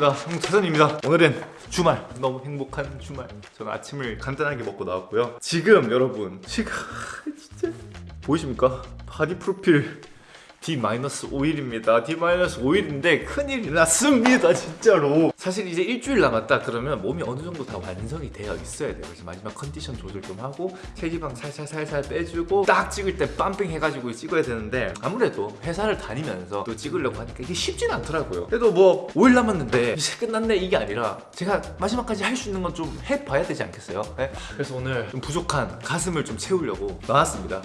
반갑습니다. 홍차선입니다. 오늘은 주말 너무 행복한 주말. 저는 아침을 간단하게 먹고 나왔고요. 지금 여러분 지금 진짜. 보이십니까? 바디 프로필 D-5일입니다. D-5일인데 큰일이 났습니다 진짜로. 사실 이제 일주일 남았다 그러면 몸이 어느 정도 다 완성이 되어 있어야 돼요. 그래서 마지막 컨디션 조절 좀 하고 체지방 살살 살살 빼주고 딱 찍을 때 pumping 해가지고 찍어야 되는데 아무래도 회사를 다니면서 또 찍으려고 하니까 이게 쉽진 않더라고요. 그래도 뭐 5일 남았는데 이제 끝났네 이게 아니라 제가 마지막까지 할 수 있는 건 좀 해봐야 되지 않겠어요? 네? 그래서 오늘 좀 부족한 가슴을 좀 채우려고 나왔습니다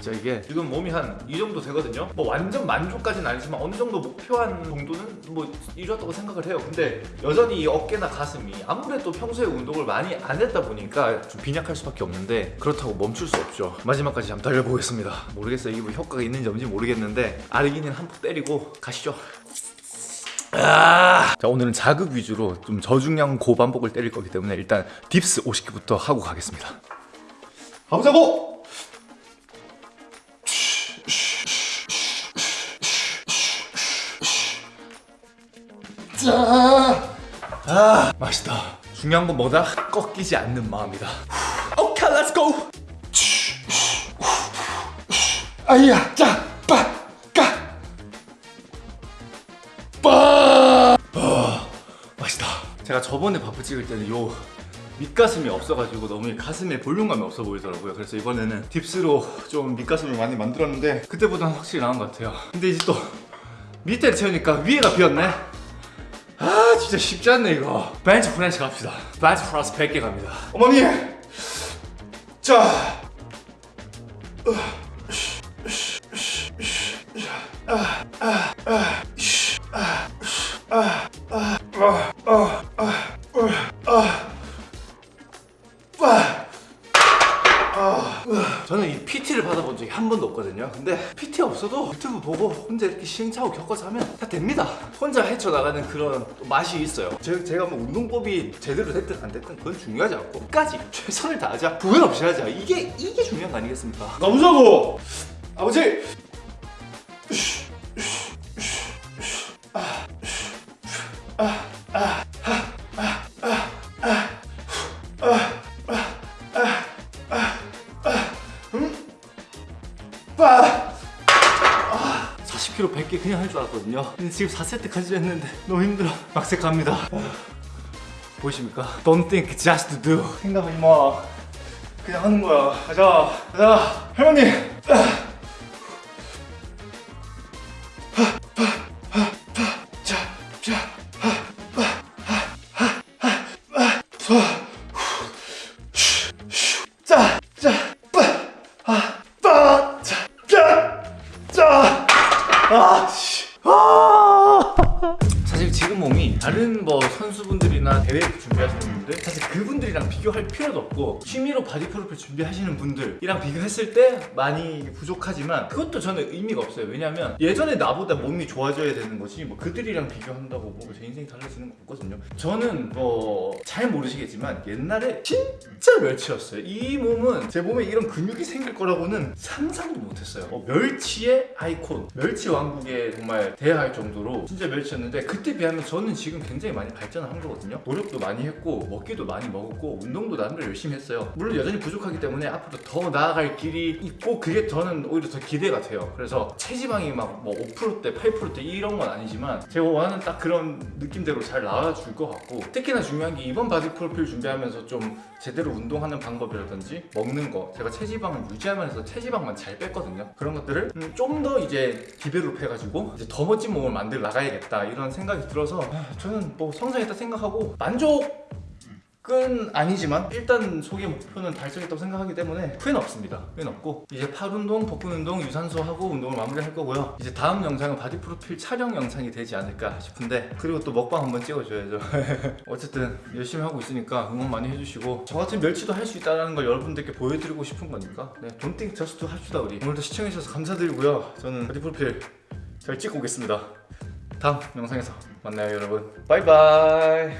진짜 이게 지금 몸이 한 이 정도 되거든요. 뭐 완전 만족까지는 아니지만 어느 정도 목표한 정도는 뭐 이뤘다고 생각을 해요. 근데 여전히 이 어깨나 가슴이 아무래도 평소에 운동을 많이 안 했다 보니까 좀 빈약할 수밖에 없는데 그렇다고 멈출 수 없죠. 마지막까지 한번 달려보겠습니다. 모르겠어요. 이게 뭐 효과가 있는지 없는지 모르겠는데 아르기닌 한푼 때리고 가시죠. 아~ 자 오늘은 자극 위주로 좀 저중량 고반복을 때릴 거기 때문에 일단 딥스 50개부터 하고 가겠습니다. 가보자고! 맛있다. 중요한 건 뭐다? 꺾이지 않는 마음이다. 오케이, let's go. 아야, 자, 빠, 까, 빠. 아, 맛있다. 제가 저번에 바프 찍을 때는 요 밑가슴이 없어가지고 너무 가슴에 볼륨감이 없어 보이더라고요 그래서 이번에는 dips로 좀 밑가슴을 많이 만들었는데 그때보다는 확실히 나은 것 같아요 근데 이제 또 밑에 채우니까 위에가 비었네 아 진짜 쉽지 않네 이거 벤치 프레스 갑시다 벤치 프레스 100개 갑니다 어머니 자 저는 이 PT를 받아본 적이 한 번도 없거든요. 근데 PT 없어도 유튜브 보고 혼자 이렇게 시행착오 겪어서 하면 다 됩니다. 혼자 헤쳐나가는 그런 맛이 있어요. 제, 제가 뭐 운동법이 제대로 됐든 안 됐든 그건 중요하지 않고 끝까지 최선을 다하자. 후회 없이 하자. 이게 이게 중요한 거 아니겠습니까? 가보자고! 아버지 10kg 100개 그냥 할 줄 알았거든요. 근데 지금 4세트까지 했는데 너무 힘들어. 막색 갑니다. 보이십니까? Don't think, just do. 생각하지 마. 그냥 하는 거야. 가자. 가자. 할머니. 다른 뭐 선수분들이나 대회 준비하시는 분들 사실 그분들이랑 비교할 필요도 없고 취미로 바디 프로필 준비하시는 분들이랑 비교했을 때 많이 부족하지만 그것도 저는 의미가 없어요. 왜냐면 예전에 나보다 몸이 좋아져야 되는 거지 뭐 그들이랑 비교한다고 뭐 제 인생이 달라지는 거 없거든요. 저는 뭐 잘 모르시겠지만 옛날에 진짜 멸치였어요. 이 몸은 제 몸에 이런 근육이 생길 거라고는 상상도 못했어요. 어, 멸치의 아이콘. 멸치 왕국에 정말 대할 정도로 진짜 멸치였는데 그때 비하면 저는 지금 굉장히 많이 발전한 거거든요. 노력도 많이 했고 먹기도 많이 먹었고 운동도 나름대로 열심히 했어요. 물론 여전히 부족하기 때문에 앞으로 더 나아갈 길이 있고 그게 저는 오히려 더 기대가 돼요. 그래서 체지방이 막 뭐 5%대 8%대 이런 건 아니지만 제가 원하는 딱 그런 느낌대로 잘 나와줄 것 같고 특히나 중요한 게 이번 바디 프로필 준비하면서 좀 제대로 운동하는 방법이라든지 먹는 거 제가 체지방을 유지하면서 체지방만 잘 뺐거든요. 그런 것들을 음, 좀더 이제 develop 해가지고 이제 더 멋진 몸을 만들어 나가야겠다 이런 생각이 들어서 아, 저는 뭐 성장했다 생각하고 만족 은 아니지만 일단 소기 목표는 달성했다고 생각하기 때문에 후회는 없습니다. 후회는 없고 이제 팔 운동, 복근 운동, 유산소 하고 운동을 마무리할 거고요. 이제 다음 영상은 바디 프로필 촬영 영상이 되지 않을까 싶은데 그리고 또 먹방 한번 찍어줘야죠. 어쨌든 열심히 하고 있으니까 응원 많이 해주시고 저 같은 멸치도 할 수 있다는 걸 여러분들께 보여드리고 싶은 거니까 네, Don't think just 합시다 우리. 오늘도 시청해주셔서 감사드리고요. 저는 바디 프로필 잘 찍고 오겠습니다 다음 영상에서 만나요 여러분. 바이바이.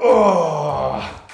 어...